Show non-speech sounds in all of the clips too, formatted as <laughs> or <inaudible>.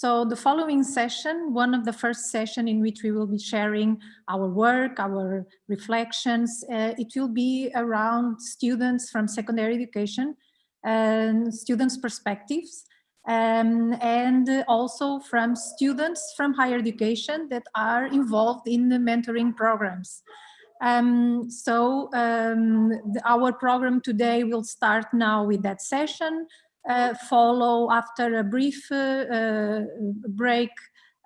So the following session, one of the first session in which we will be sharing our work, our reflections, uh, it will be around students from secondary education and students' perspectives um, and also from students from higher education that are involved in the mentoring programs. Um, so um, the, our program today will start now with that session, uh, follow after a brief uh, uh, break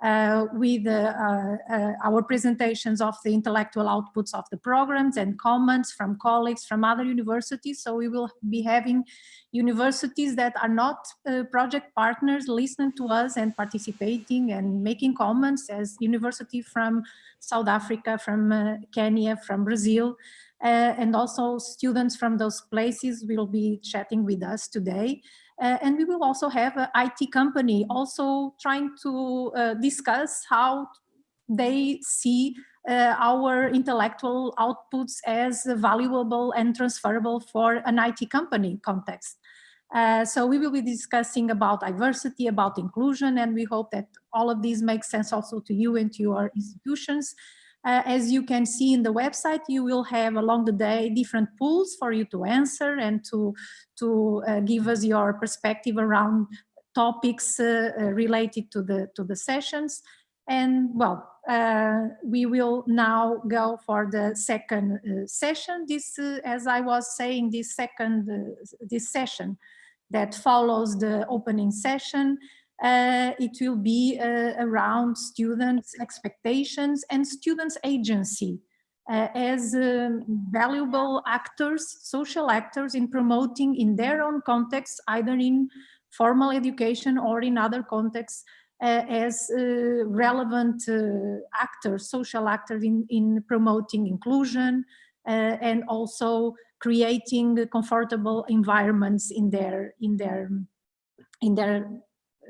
uh, with our presentations of the intellectual outputs of the programs and comments from colleagues from other universities. So we will be having universities that are not project partners listening to us and participating and making comments as university from South Africa, from Kenya, from Brazil, uh, and also students from those places will be chatting with us today. Uh, and we will also have an IT company also trying to uh, discuss how they see uh, our intellectual outputs as valuable and transferable for an IT company context. Uh, so we will be discussing about diversity, about inclusion, and we hope that all of these makes sense also to you and to your institutions. Uh, as you can see in the website, you will have along the day different pools for you to answer and to, to uh, give us your perspective around topics uh, uh related to the, to the sessions. And well, uh, we will now go for the second uh, session. This, as I was saying, this second, this session that follows the opening session uh, it will be uh, around students' expectations and students' agency uh, as um, valuable actors, social actors in promoting in their own context, either in formal education or in other contexts, uh, as uh, relevant uh, actors, social actors in, in promoting inclusion and also creating comfortable environments in their in their in their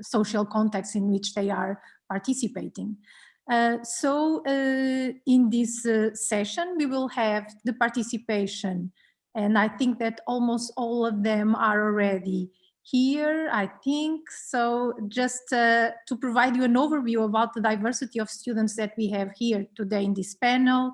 social context in which they are participating. Uh, so uh, in this uh, session, we will have the participation and I think that almost all of them are already here, I think. So just uh, to provide you an overview about the diversity of students that we have here today in this panel,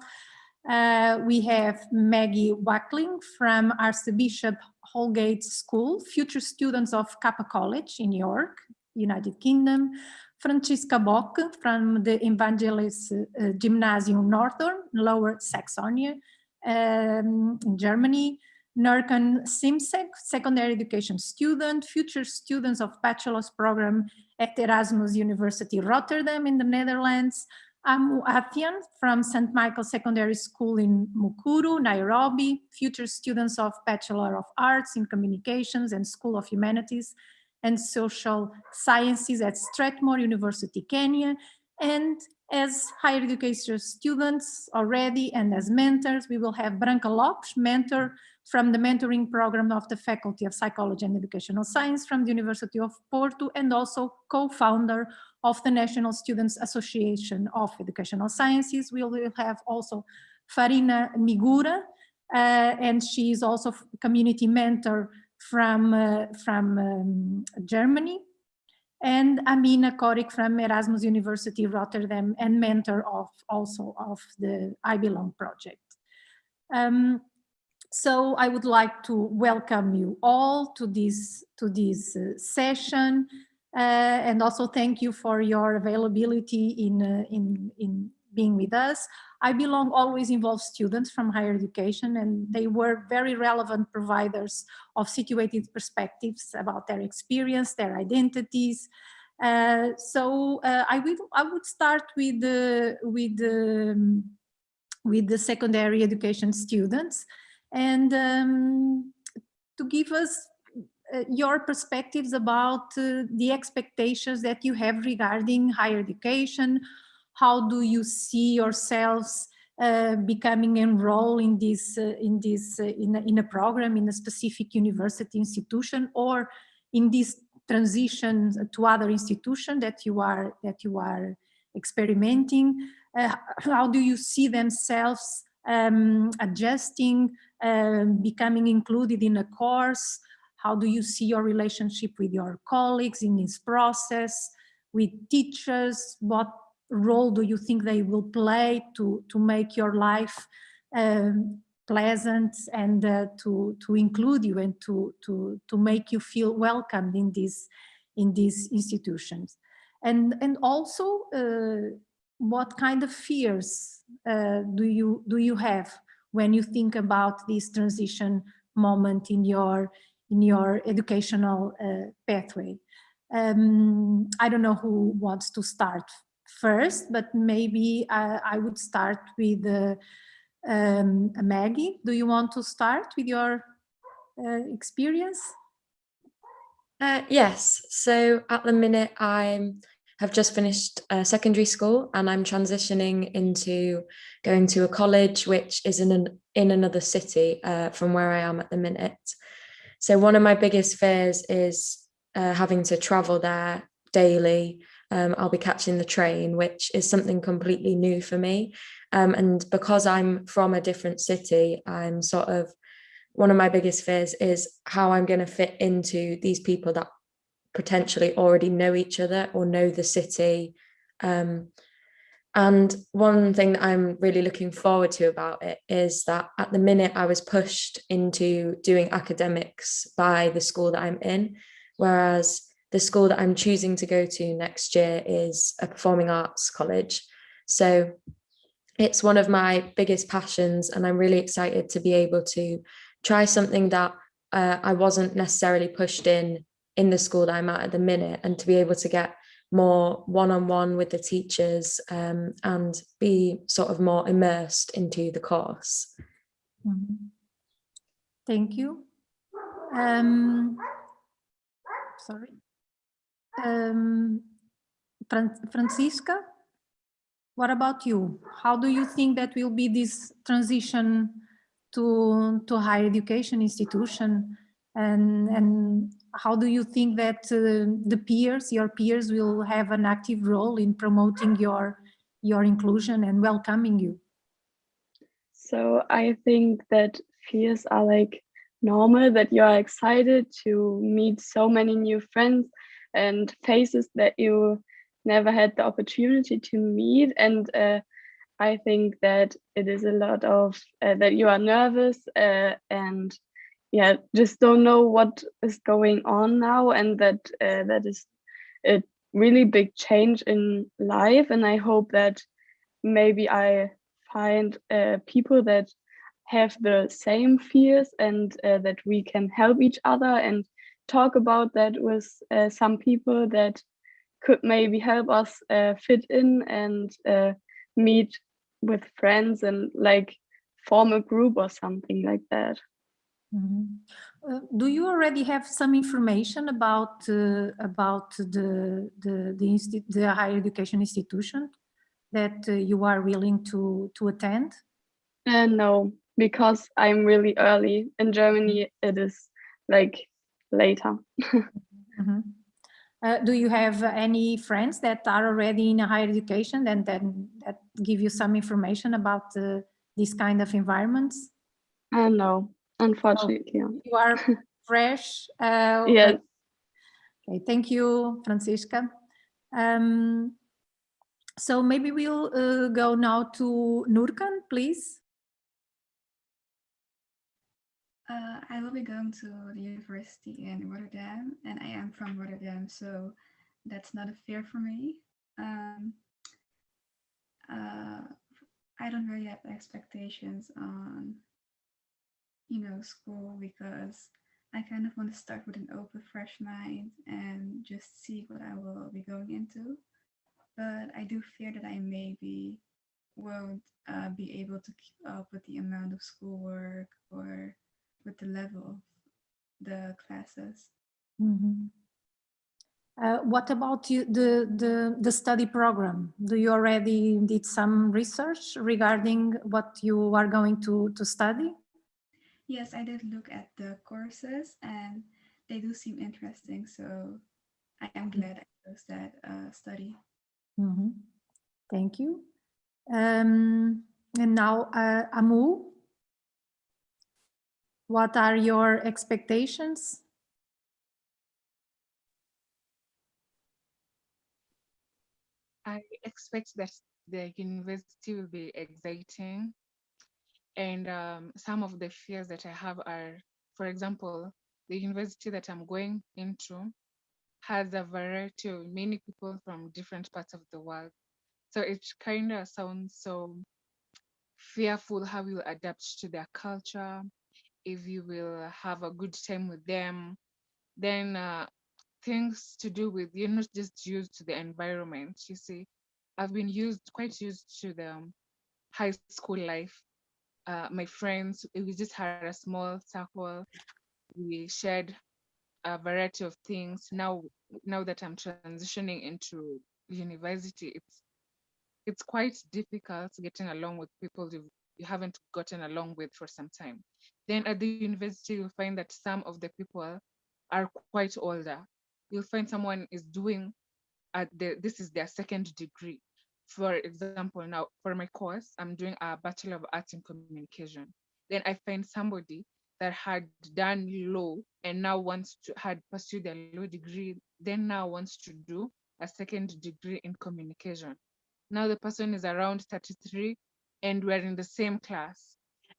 uh, we have Maggie Wackling from Archbishop Holgate School, future students of Kappa College in York. United Kingdom, Franziska Bock from the Evangelist uh, Gymnasium Nordhorn, Lower Saxony, um, in Germany, Nurkan Simsek, secondary education student, future students of bachelor's program at Erasmus University Rotterdam in the Netherlands, Amu Athian from St. Michael Secondary School in Mukuru, Nairobi, future students of Bachelor of Arts in Communications and School of Humanities and Social Sciences at Strathmore University, Kenya. And as higher education students already and as mentors, we will have Branca Lopes, mentor from the mentoring program of the Faculty of Psychology and Educational Science from the University of Porto and also co-founder of the National Students Association of Educational Sciences. We will have also Farina Migura, uh, and she is also community mentor from, uh, from um, Germany, and Amina Korik from Erasmus University Rotterdam and mentor of also of the I Belong project. Um, so I would like to welcome you all to this to this uh, session uh, and also thank you for your availability in uh, in in being with us. I Belong always involves students from higher education and they were very relevant providers of situated perspectives about their experience, their identities. Uh, so uh, I, would, I would start with the, with, the, um, with the secondary education students and um, to give us uh, your perspectives about uh, the expectations that you have regarding higher education, how do you see yourselves uh, becoming enrolled in this uh, in this uh, in, a, in a program in a specific university institution or in this transition to other institution that you are that you are experimenting uh, how do you see themselves um, adjusting um, becoming included in a course how do you see your relationship with your colleagues in this process with teachers? What role do you think they will play to, to make your life um, pleasant and uh, to, to include you and to, to, to make you feel welcomed in these, in these institutions? And, and also, uh, what kind of fears uh, do, you, do you have when you think about this transition moment in your, in your educational uh, pathway? Um, I don't know who wants to start first, but maybe I, I would start with uh, um, Maggie. Do you want to start with your uh, experience? Uh, yes, so at the minute I have just finished uh, secondary school and I'm transitioning into going to a college which is in, an, in another city uh, from where I am at the minute. So one of my biggest fears is uh, having to travel there daily. Um, I'll be catching the train, which is something completely new for me. Um, and because I'm from a different city, I'm sort of one of my biggest fears is how I'm going to fit into these people that potentially already know each other or know the city. Um, and one thing that I'm really looking forward to about it is that at the minute I was pushed into doing academics by the school that I'm in, whereas the school that I'm choosing to go to next year is a performing arts college. So it's one of my biggest passions and I'm really excited to be able to try something that uh, I wasn't necessarily pushed in in the school that I'm at at the minute and to be able to get more one-on-one -on -one with the teachers um, and be sort of more immersed into the course. Mm -hmm. Thank you. Um, sorry. Um, Franziska, what about you? How do you think that will be this transition to, to higher education institution? And, and how do you think that uh, the peers, your peers will have an active role in promoting your, your inclusion and welcoming you? So I think that fears are like normal, that you are excited to meet so many new friends and faces that you never had the opportunity to meet. And uh, I think that it is a lot of uh, that you are nervous uh, and yeah, just don't know what is going on now. And that uh, that is a really big change in life. And I hope that maybe I find uh, people that have the same fears and uh, that we can help each other and talk about that with uh, some people that could maybe help us uh, fit in and uh, meet with friends and like form a group or something like that. Mm -hmm. do you already have some information about uh, about the the the, the, higher education institution that uh, you are willing to to attend? no, because I'm really early in Germany. It is like later. mm -hmm. uh, do you have any friends that are already in a higher education and then that give you some information about uh, these kind of environments? Uh, no, unfortunately. Oh, you are <laughs> fresh. Uh, yes. Okay, thank you, Franziska. Um, so maybe we'll uh, go now to Nurkan, please. Uh, I will be going to the university in Rotterdam, and I am from Rotterdam, so that's not a fear for me. Um, uh, I don't really have expectations on, you know, school because I kind of want to start with an open, fresh mind and just see what I will be going into. But I do fear that I maybe won't uh, be able to keep up with the amount of schoolwork or with the level of the classes. Mm -hmm. uh, what about you, the, the, the study program? Do you already did some research regarding what you are going to, to study? Yes, I did look at the courses and they do seem interesting. So I am glad I chose that uh, study. Mm -hmm. Thank you. Um, and now, uh, Amu, what are your expectations? I expect that the university will be exciting. And um, some of the fears that I have are, for example, the university that I'm going into has a variety of many people from different parts of the world. So it kind of sounds so fearful how you adapt to their culture, if you will have a good time with them, then uh, things to do with you're not just used to the environment. You see, I've been used quite used to the um, high school life. Uh, my friends, we just had a small circle. We shared a variety of things. Now, now that I'm transitioning into university, it's it's quite difficult getting along with people you you haven't gotten along with for some time. Then at the university, you'll find that some of the people are quite older. You'll find someone is doing at the this is their second degree. For example, now for my course, I'm doing a Bachelor of Arts in Communication. Then I find somebody that had done law and now wants to had pursued a law degree, then now wants to do a second degree in communication. Now the person is around 33 and we're in the same class.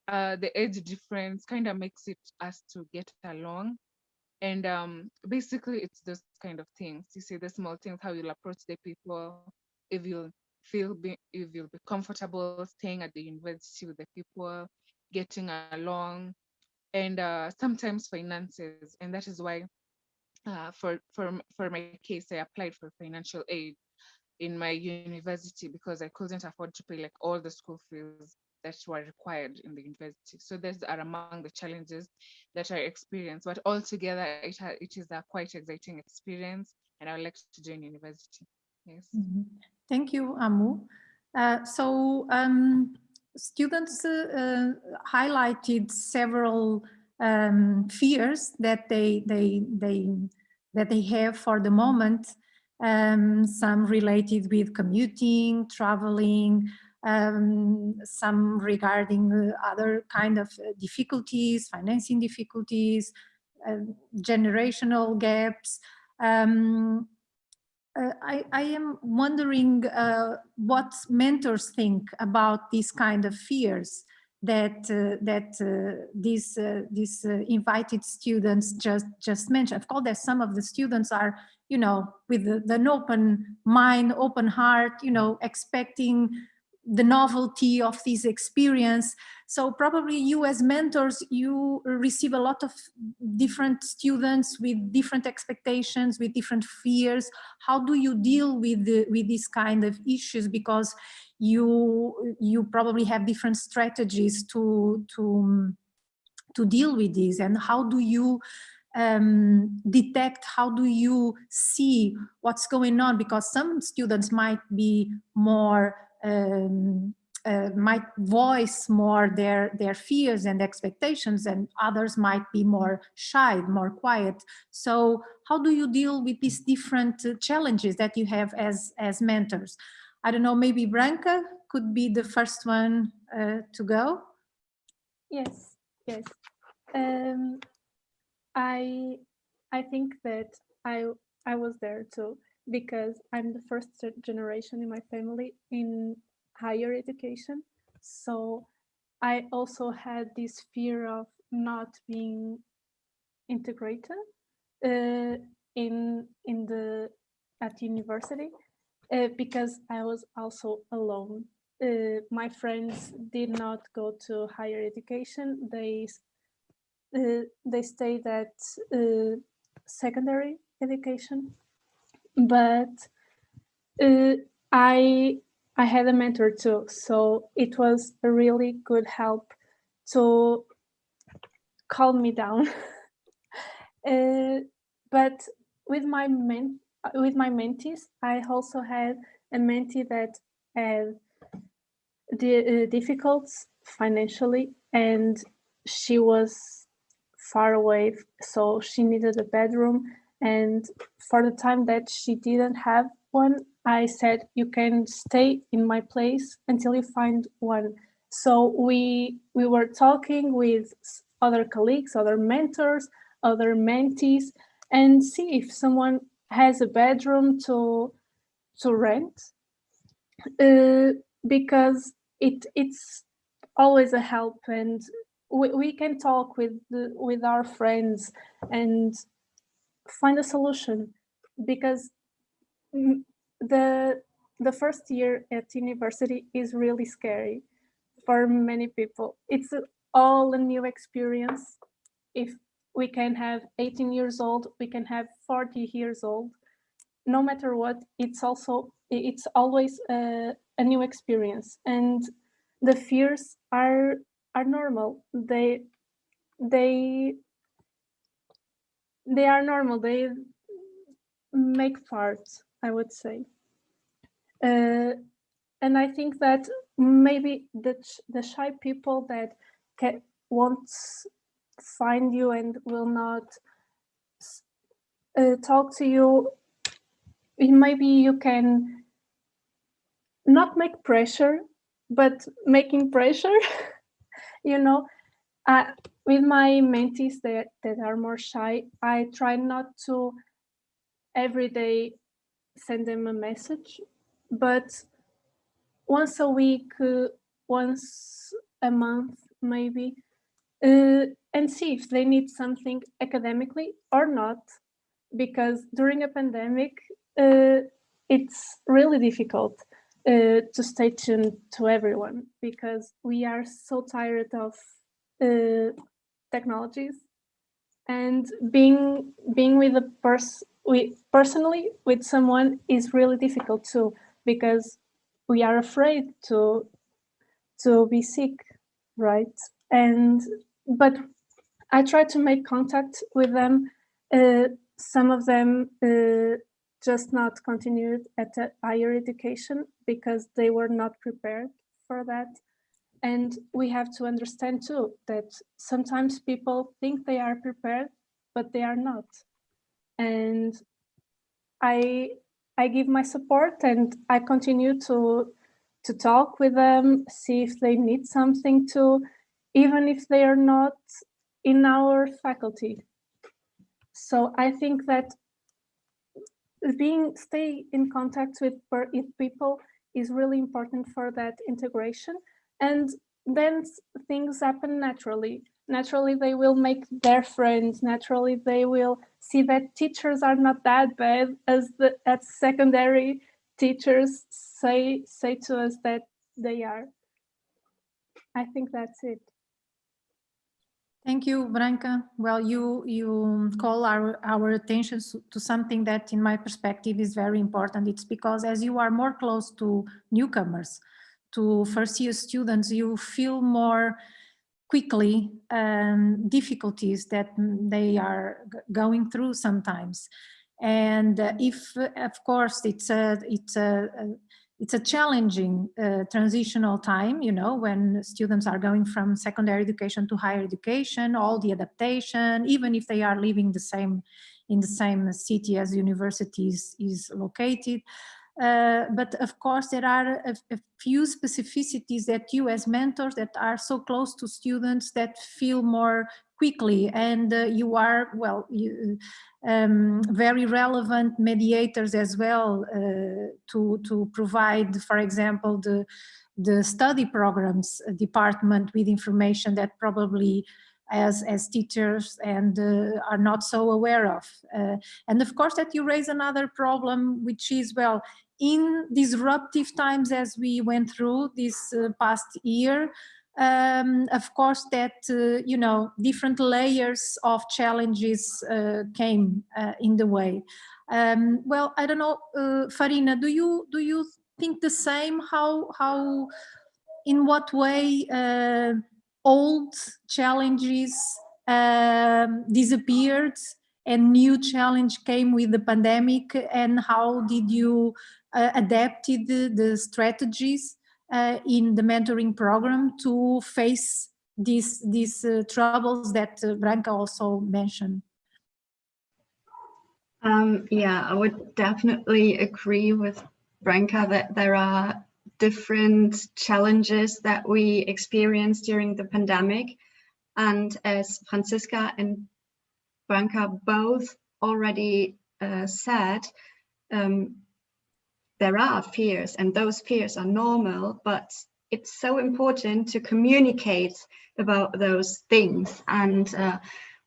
Uh, the age difference kind of makes it us to get along. And um, basically it's those kind of things. You see the small things, how you'll approach the people, if you'll feel, be, if you'll be comfortable staying at the university with the people, getting along, and uh, sometimes finances. And that is why uh, for, for, for my case, I applied for financial aid in my university because I couldn't afford to pay like all the school fees that were required in the university. So those are among the challenges that I experienced. But altogether, it, it is a quite exciting experience and I would like to join university. Yes. Mm -hmm. Thank you, Amu. Uh, so um, students uh, highlighted several um, fears that they, they, they, that they have for the moment um, some related with commuting, traveling, um, some regarding other kind of uh, difficulties, financing difficulties, uh, generational gaps. Um, uh, I, I, am wondering uh, what mentors think about these kind of fears that uh, that uh, these uh, these uh, invited students just just mentioned. Of course, that some of the students are, you know, with the, an open mind, open heart, you know, expecting the novelty of this experience. So probably you as mentors, you receive a lot of different students with different expectations, with different fears. How do you deal with the, with these kind of issues? Because you you probably have different strategies to to to deal with this. And how do you um, detect, how do you see what's going on? Because some students might be more um, uh, might voice more their their fears and expectations and others might be more shy more quiet. So how do you deal with these different uh, challenges that you have as as mentors? I don't know maybe branca could be the first one uh, to go. Yes yes. Um, i i think that i i was there too because I'm the first generation in my family in higher education. So I also had this fear of not being integrated uh, in in the at university uh, because I was also alone. Uh, my friends did not go to higher education. They uh, they stayed at uh, secondary education but uh, I I had a mentor too, so it was a really good help to calm me down. <laughs> uh, but with my men with my mentees, I also had a mentee that had the uh, difficulties financially, and she was far away, so she needed a bedroom and for the time that she didn't have one, I said, you can stay in my place until you find one. So we, we were talking with other colleagues, other mentors, other mentees, and see if someone has a bedroom to, to rent. uh, because it it's always a help and we, we can talk with the, with our friends and find a solution because the the first year at university is really scary for many people. It's all a new experience. If we can have 18 years old we can have 40 years old. No matter what it's also it's always a, a new experience. And the fears are are normal. They they they are normal. They make part i would say. Uh, and i think that maybe the the shy people that can, won't find you and will not uh, talk to you maybe you can not make pressure but making pressure <laughs> you know? Uh, with my mentees that, that are more shy i try not to every day send them a message but once a week uh, once a month maybe uh, and see if they need something academically or not because during a pandemic uh, it's really difficult uh, to stay tuned to everyone because we are so tired of uh, technologies and being being with a person we personally with someone is really difficult too because we are afraid to to be sick right and but i try to make contact with them uh, some of them uh, just not continued at higher education because they were not prepared for that. And we have to understand too that sometimes people think they are prepared, but they are not. And I I give my support and I continue to to talk with them, see if they need something to, even if they are not in our faculty. So I think that being stay in contact with, with people is really important for that integration and then things happen naturally naturally they will make their friends naturally they will see that teachers are not that bad as the as secondary teachers say say to us that they are i think that's it Thank you, Branca. Well, you you um, call our our attention to something that, in my perspective, is very important. It's because as you are more close to newcomers, to first year students, you feel more quickly um, difficulties that they are going through sometimes. And if, of course, it's a it's a, a it's a challenging uh, transitional time, you know, when students are going from secondary education to higher education, all the adaptation, even if they are living the same in the same city as universities is located. Uh, but of course, there are a, a, few specificities that you as mentors that are so close to students that feel more quickly. And uh, you are, well, you, um, very relevant mediators as well uh, to, to provide, for example, the, the study programs department with information that probably as as teachers and uh, are not so aware of. Uh, and of course that you raise another problem which is well in disruptive times as we went through this uh, past year, um, of course that, uh, you know, different layers of challenges uh, came uh, in the way. Um, well, I don't know, uh, Farina, do you, do you think the same? How, how, in what way uh, old challenges um, disappeared and new challenge came with the pandemic and how did you uh, adapted the strategies uh, in the mentoring program to face these these uh, troubles that Branca also mentioned. Um, yeah, I would definitely agree with Branca that there are different challenges that we experienced during the pandemic. And as Franziska and Branca both already uh, said, um, there are fears and those fears are normal, but it's so important to communicate about those things. And uh,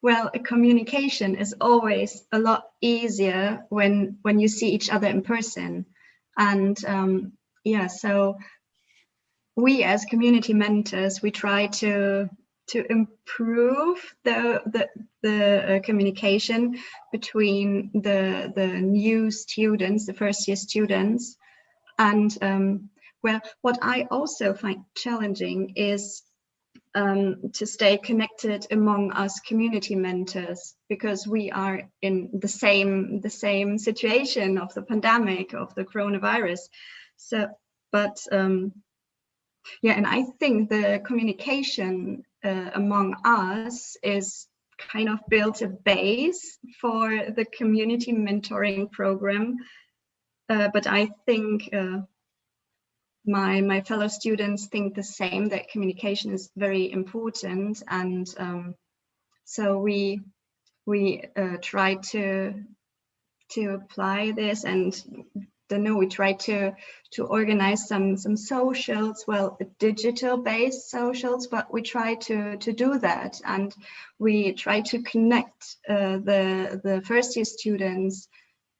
well, communication is always a lot easier when when you see each other in person. And um, yeah, so we as community mentors, we try to to improve the the, the uh, communication between the the new students, the first year students, and um, well, what I also find challenging is um, to stay connected among us community mentors because we are in the same the same situation of the pandemic of the coronavirus. So, but um, yeah, and I think the communication uh, among us is kind of built a base for the community mentoring program. Uh, but I think uh, my my fellow students think the same that communication is very important and um, so we we uh, try to to apply this and know we try to to organize some some socials well digital based socials but we try to to do that and we try to connect uh, the the first year students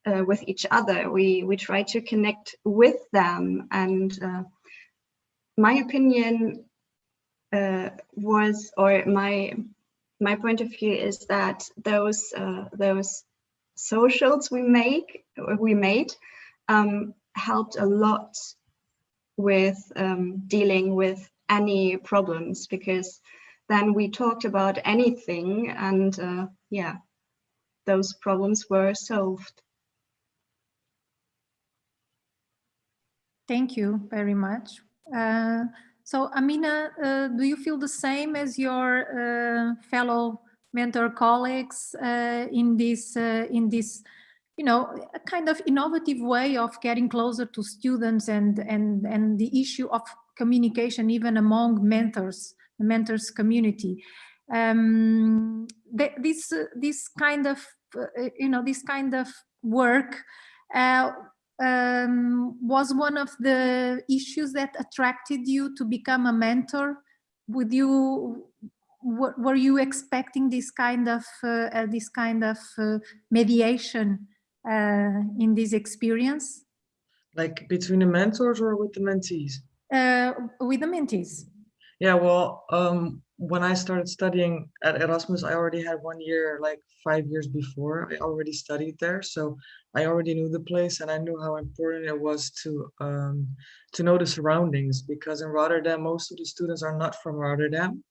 uh, with each other. We we try to connect with them, and uh, my opinion uh, was, or my my point of view is that those uh, those socials we make we made um, helped a lot with um, dealing with any problems because then we talked about anything and uh, yeah those problems were solved Thank you very much. Uh, so Amina, uh, do you feel the same as your uh, fellow mentor colleagues uh, in this, uh, in this, you know, a kind of innovative way of getting closer to students and, and, and the issue of communication even among mentors, the mentors community. Um, th this, this kind of, uh, you know, this kind of work um, was one of the issues that attracted you to become a mentor? Would you, were you expecting this kind of, uh, uh, this kind of uh, mediation uh, in this experience? Like between the mentors or with the mentees? Uh, with the mentees. Yeah, well, um, when I started studying at Erasmus, I already had one year, like five years before, I already studied there. So I already knew the place and I knew how important it was to um, to know the surroundings because in Rotterdam, most of the students are not from Rotterdam.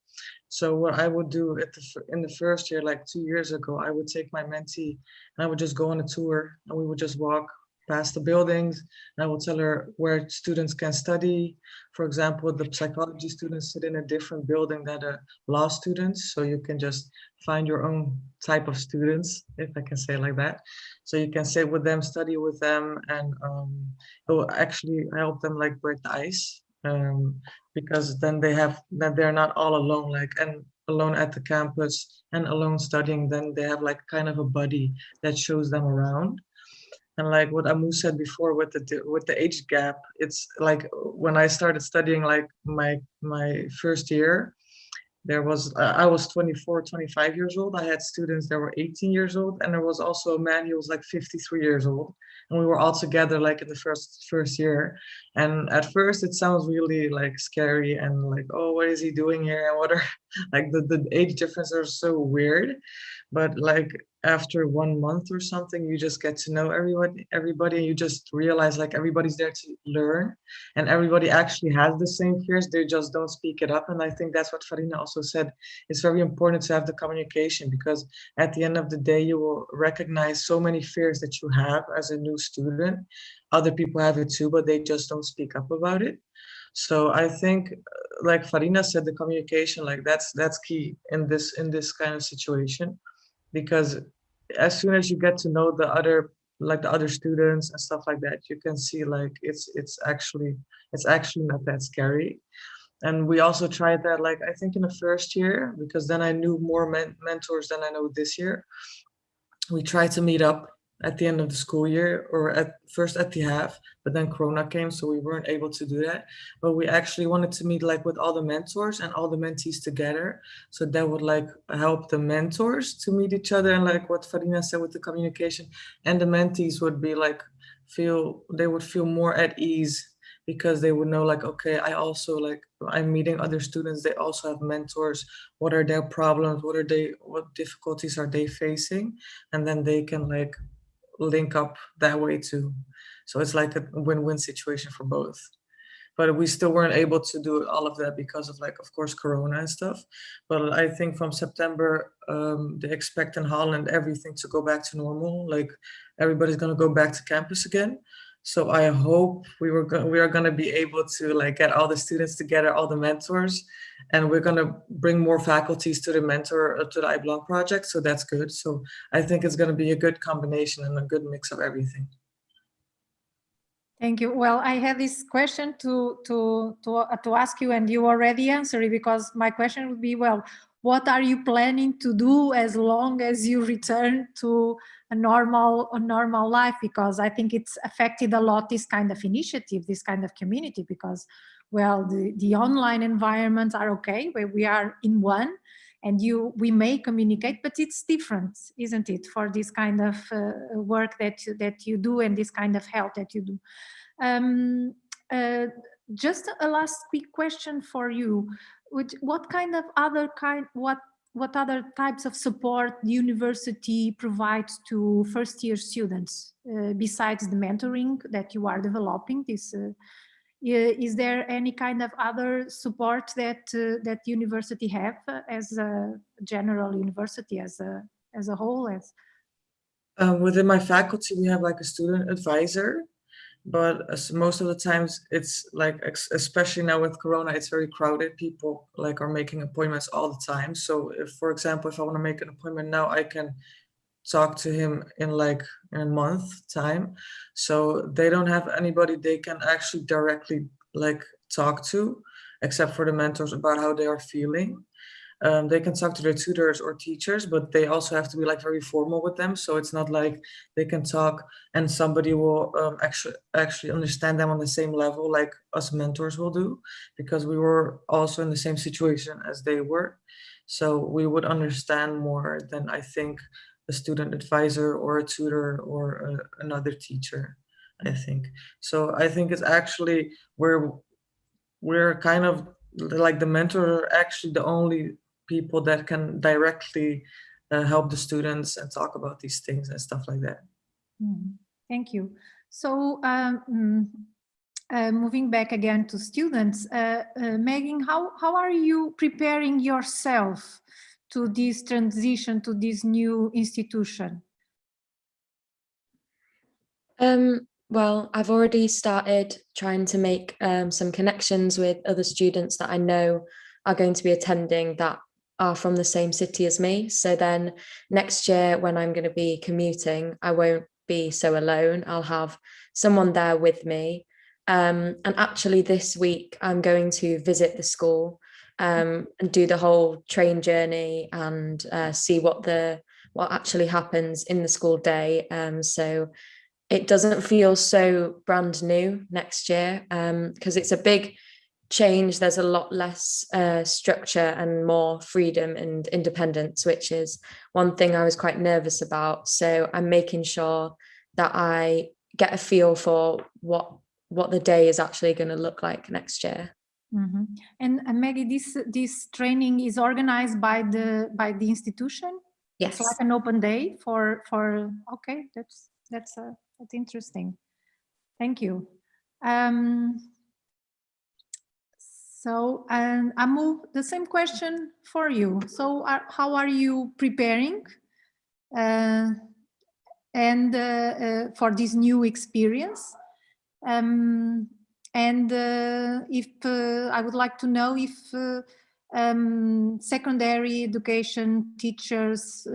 So what I would do the, in the first year, like two years ago, I would take my mentee and I would just go on a tour and we would just walk past the buildings and I will tell her where students can study. For example, the psychology students sit in a different building than the law students. So you can just find your own type of students, if I can say like that. So you can sit with them, study with them, and um, it will actually help them like break the ice. Um, because then they have that they're not all alone, like and alone at the campus and alone studying, then they have like kind of a buddy that shows them around and like what Amu said before with the with the age gap, it's like when I started studying like my my first year, there was uh, I was 24, 25 years old. I had students that were 18 years old, and there was also a man who was like 53 years old, and we were all together like in the first first year. And at first, it sounds really like scary and like, oh, what is he doing here? And what are <laughs> like the the age differences are so weird, but like after one month or something you just get to know everybody everybody and you just realize like everybody's there to learn and everybody actually has the same fears they just don't speak it up and i think that's what farina also said it's very important to have the communication because at the end of the day you will recognize so many fears that you have as a new student other people have it too but they just don't speak up about it. So i think like farina said the communication like that's that's key in this in this kind of situation because as soon as you get to know the other like the other students and stuff like that you can see like it's it's actually it's actually not that scary. And we also tried that like i think in the first year because then i knew more men mentors than i know this year. We tried to meet up at the end of the school year or at first at the half, but then Corona came, so we weren't able to do that. But we actually wanted to meet like with all the mentors and all the mentees together. So that would like help the mentors to meet each other and like what Farina said with the communication. And the mentees would be like feel they would feel more at ease because they would know like okay i also like i'm meeting other students. They also have mentors. What are their problems? What are they what difficulties are they facing? And then they can like link up that way too. So it's like a win-win situation for both. But we still weren't able to do all of that because of like of course corona and stuff. But i think from september um they expect in holland everything to go back to normal like everybody's going to go back to campus again so I hope we were we are going to be able to like get all the students together, all the mentors, and we're going to bring more faculties to the mentor uh, to the I Belong project. So that's good. So I think it's going to be a good combination and a good mix of everything. Thank you. Well, I had this question to to to uh, to ask you, and you already answered it because my question would be, well, what are you planning to do as long as you return to a normal a normal life? Because i think it's affected a lot this kind of initiative this kind of community because well the, the online environments are okay where we are in one and you we may communicate but it's different isn't it for this kind of uh, work that you, that you do and this kind of help that you do. Um, uh, just a last quick question for you which, what kind of other kind, what what other types of support the university provides to first year students uh, besides the mentoring that you are developing? This uh, is there any kind of other support that uh, that university have uh, as a general university as a as a whole as? Um, within my faculty we have like a student advisor but as most of the times it's like especially now with corona it's very crowded. People like are making appointments all the time. So if for example if i want to make an appointment now i can talk to him in like in a month time. So they don't have anybody they can actually directly like talk to except for the mentors about how they are feeling um, they can talk to their tutors or teachers, but they also have to be like very formal with them. So it's not like they can talk and somebody will um, actually actually understand them on the same level like us mentors will do, because we were also in the same situation as they were. So we would understand more than I think a student advisor or a tutor or a, another teacher, I think. So I think it's actually we're we're kind of like the mentor actually the only people that can directly uh, help the students and talk about these things and stuff like that. Mm, thank you. So um, mm, uh, moving back again to students, uh, uh, Megan, how, how are you preparing yourself to this transition to this new institution? Um, well, I've already started trying to make um, some connections with other students that I know are going to be attending that are from the same city as me. So then next year when I'm going to be commuting, I won't be so alone. I'll have someone there with me. Um, and actually this week I'm going to visit the school um, and do the whole train journey and uh, see what the what actually happens in the school day. Um, so it doesn't feel so brand new next year because um, it's a big change, there's a lot less uh, structure and more freedom and independence, which is one thing I was quite nervous about. So I'm making sure that I get a feel for what what the day is actually going to look like next year. Mm -hmm. And uh, Maggie, this this training is organized by the by the institution. Yes, it's like an open day for for. Okay, that's that's uh, that's interesting. Thank you. Um, so and I move the same question for you. So are, how are you preparing uh, and uh, uh, for this new experience? Um, and uh, if uh, I would like to know if uh, um, secondary education teachers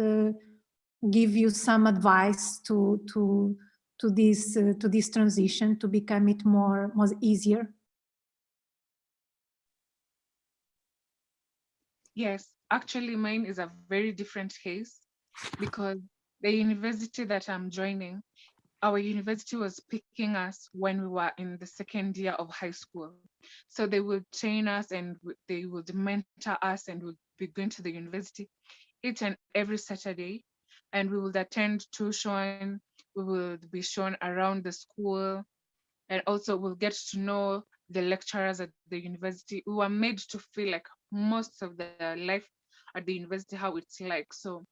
give you some advice to to to this to this transition to become it more more easier. Yes, actually mine is a very different case because the university that I'm joining, our university was picking us when we were in the second year of high school. So they will train us and they would mentor us and we'll be going to the university each and every Saturday. And we would attend tuition, we will be shown around the school, and also we'll get to know the lecturers at the university. We were made to feel like most of the life at the university, how it's like. So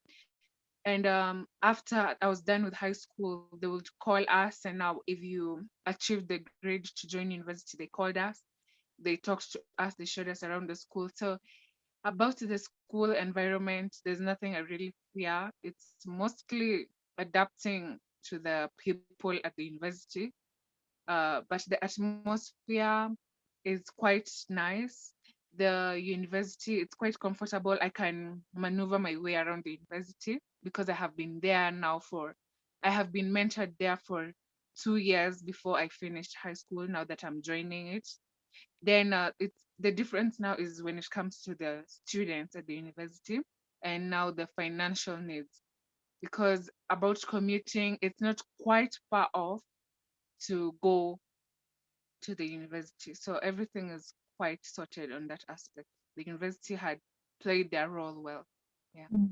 and um, after I was done with high school, they would call us. And now, if you achieved the grade to join university, they called us. They talked to us. They showed us around the school. So, about the school environment, there's nothing I really fear. It's mostly adapting to the people at the university. Uh, but the atmosphere is quite nice. The university, it's quite comfortable. I can maneuver my way around the university because I have been there now for, I have been mentored there for two years before I finished high school, now that I'm joining it. Then uh, it's the difference now is when it comes to the students at the university and now the financial needs. Because about commuting, it's not quite far off to go to the university. So everything is quite sorted on that aspect. The university had played their role well. Yeah. Mm.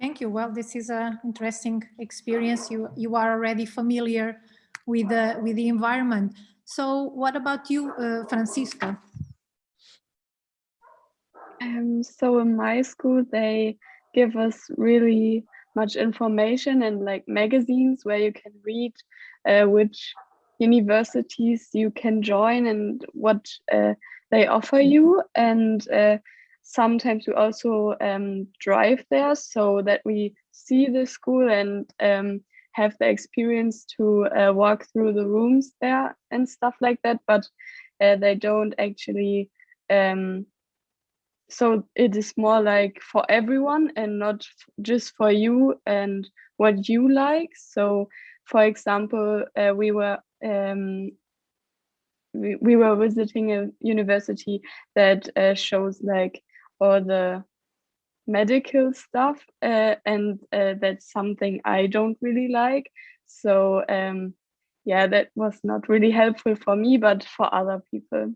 Thank you. Well, this is an interesting experience. You you are already familiar with the with the environment. So, what about you, uh, Franziska? Um, so in my school, they give us really much information and like magazines where you can read uh, which universities you can join and what uh, they offer you. And uh, sometimes we also um, drive there so that we see the school and um, have the experience to uh, walk through the rooms there and stuff like that. But uh, they don't actually um, so it is more like for everyone and not just for you and what you like so for example uh, we were um, we, we were visiting a university that uh, shows like all the medical stuff uh, and uh, that's something i don't really like so um, yeah that was not really helpful for me but for other people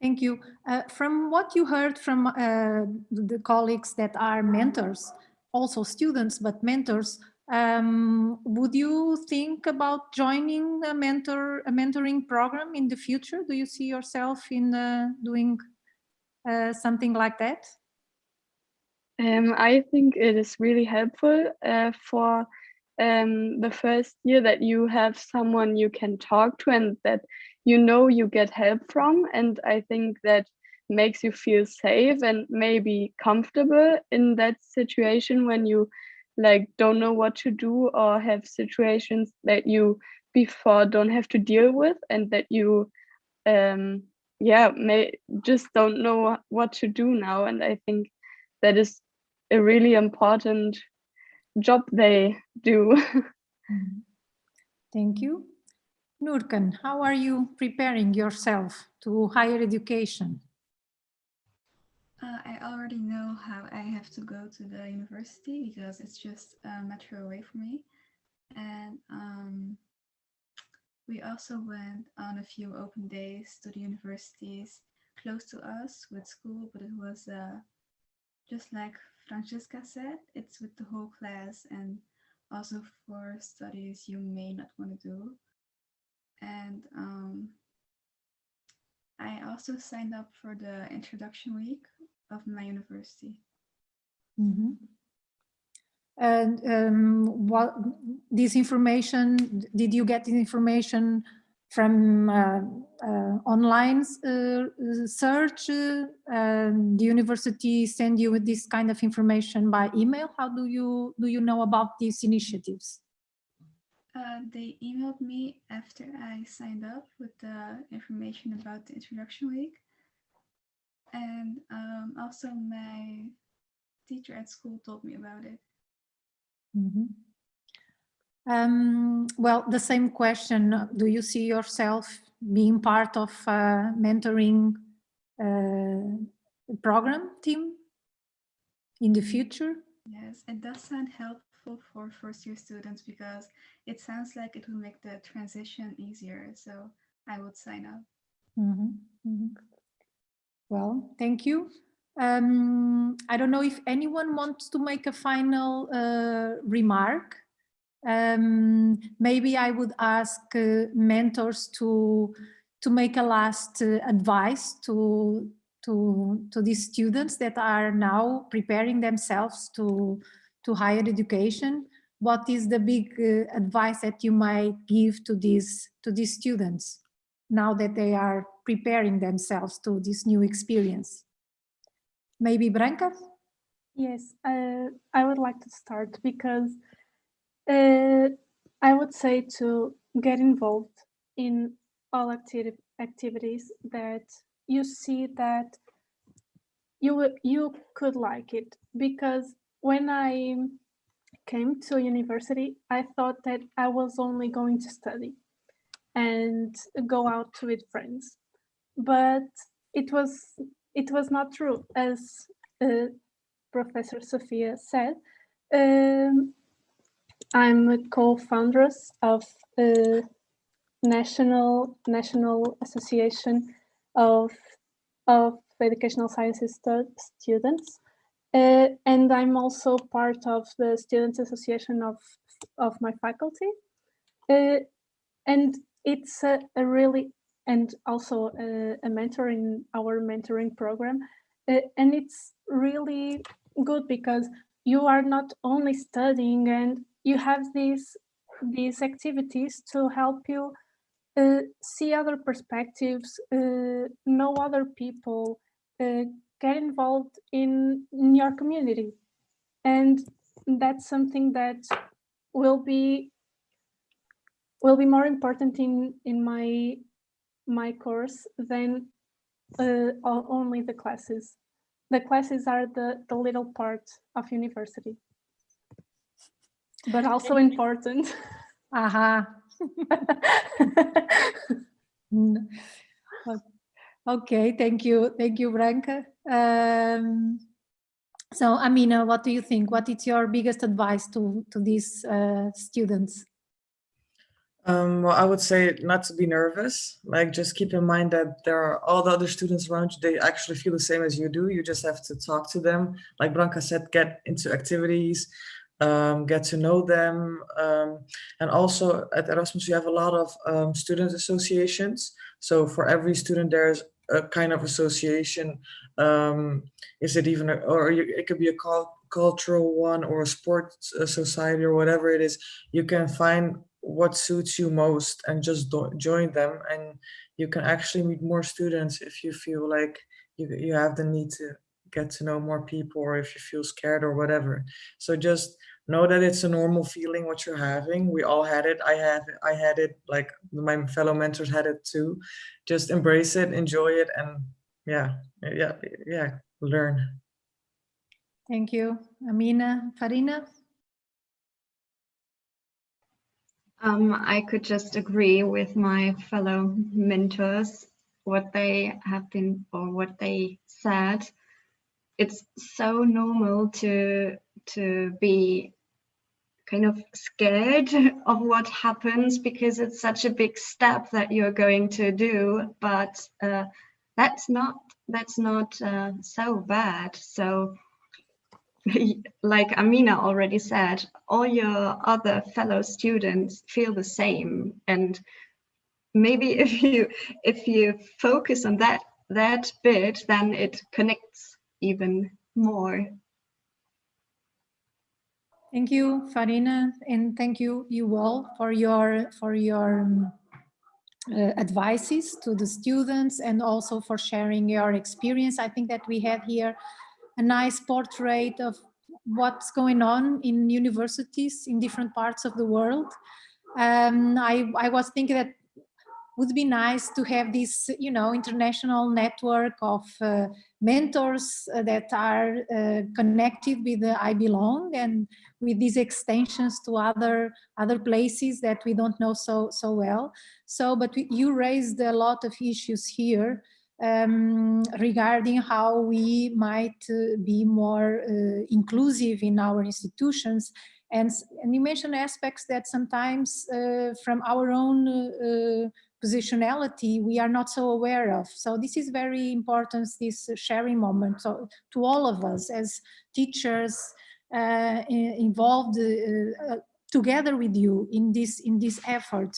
Thank you. Uh, from what you heard from uh, the colleagues that are mentors, also students, but mentors, um, would you think about joining a mentor, a mentoring program in the future? Do you see yourself in uh, doing uh, something like that? Um, I think it is really helpful uh, for um, the first year that you have someone you can talk to and that you know you get help from. And I think that makes you feel safe and maybe comfortable in that situation when you like don't know what to do or have situations that you before don't have to deal with and that you um yeah may just don't know what to do now and i think that is a really important job they do. Thank you. Nurkan, how are you preparing yourself to higher education? Uh, I already know how I have to go to the university because it's just a metro away from me. And um, we also went on a few open days to the universities close to us with school, but it was uh, just like Franziska said, it's with the whole class and also for studies you may not want to do. And um, I also signed up for the introduction week of my university. Mm -hmm. And um, what this information, did you get this information from uh, uh, online uh, search? the university send you with this kind of information by email? How do you do you know about these initiatives? Uh, they emailed me after I signed up with the information about the introduction week. And um, also my teacher at school told me about it. Mm -hmm. Um, well, the same question, do you see yourself being part of a mentoring uh, program team in the future? Yes, it does sound helpful for first year students because it sounds like it will make the transition easier. So I would sign up. Mhm, mhm. Well, thank you. Um, I don't know if anyone wants to make a final uh, remark. Um, maybe I would ask uh, mentors to to make a last uh, advice to to to these students that are now preparing themselves to to higher education. What is the big uh, advice that you might give to these to these students now that they are preparing themselves to this new experience? Maybe Branca? Yes, uh, I would like to start because uh, I would say to get involved in all acti activities that you see that you you could like it because when I came to university, I thought that I was only going to study and go out with friends, but it was it was not true, as uh, Professor Sophia said. Um, I'm a co-foundress of a national national association of of educational sciences stu students, uh, and I'm also part of the students association of of my faculty, uh, and it's a, a really and also a, a mentor in our mentoring program, uh, and it's really good because you are not only studying and you have these these activities to help you uh, see other perspectives, uh, know other people, uh, get involved in, in your community. And that's something that will be will be more important in in my my course than uh, only the classes. The classes are the the little part of university, but also important. <laughs> Aha. <laughs> Okay, thank you. Thank you, Branca. Um, so, Amina, what do you think? What is your biggest advice to, to these uh, students? Um, well, I would say not to be nervous. Like, just keep in mind that there are all the other students around you. They actually feel the same as you do. You just have to talk to them. Like Branca said, get into activities, um, get to know them. Um, and also at Erasmus, you have a lot of um, student associations. So for every student, there's a kind of association. Um, is it even, a, or it could be a cul- cultural one or a sports uh, society or whatever it is. You can find what suits you most and just join them. And you can actually meet more students if you feel like you, you have the need to get to know more people or if you feel scared or whatever. So just know that it's a normal feeling what you're having. We all had it. I have i had it like my fellow mentors had it too. Just embrace it enjoy it and yeah yeah yeah learn. Thank you. Amina, Farina? Um, I could just agree with my fellow mentors, what they have been or what they said. It's so normal to to be kind of scared of what happens because it's such a big step that you're going to do, but uh, that's not that's not uh, so bad. So <laughs> like Amina already said, all your other fellow students feel the same. And maybe <laughs> if you if you focus on that that bit, then it connects even more. Thank you, Farina, and thank you, you all, for your for your um, uh, advices to the students and also for sharing your experience. I think that we had here a nice portrait of what's going on in universities in different parts of the world. Um, I, I was thinking that would be nice to have this, you know, international network of uh, mentors uh, that are uh, connected with the I Belong and with these extensions to other other places that we don't know so so well. So, but we, you raised a lot of issues here um, regarding how we might uh, be more uh, inclusive in our institutions. And, and you mentioned aspects that sometimes uh, from our own uh, positionality we are not so aware of. So this is very important, this sharing moment so, to all of us as teachers uh, involved uh, together with you in this, in this effort.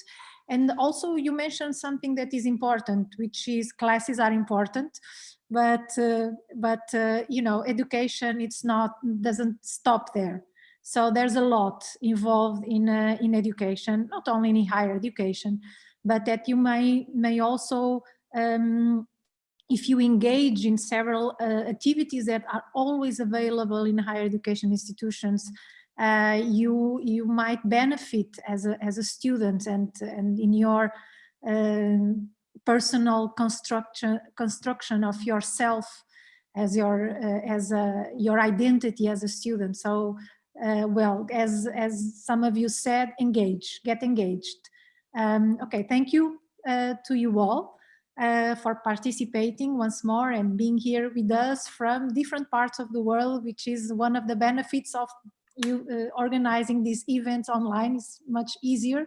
And also you mentioned something that is important, which is classes are important, but, uh, but uh, you know, education, it's not, doesn't stop there. So there's a lot involved in, uh, in education, not only in higher education, but that you may, may also, um, if you engage in several uh, activities that are always available in higher education institutions, uh, you you might benefit as a as a student and and in your um, personal construction construction of yourself as your uh, as a your identity as a student. So uh, well, as as some of you said, engage, get engaged. Um, okay, thank you uh, to you all. Uh, for participating once more and being here with us from different parts of the world, which is one of the benefits of you uh, organizing these events online is much easier.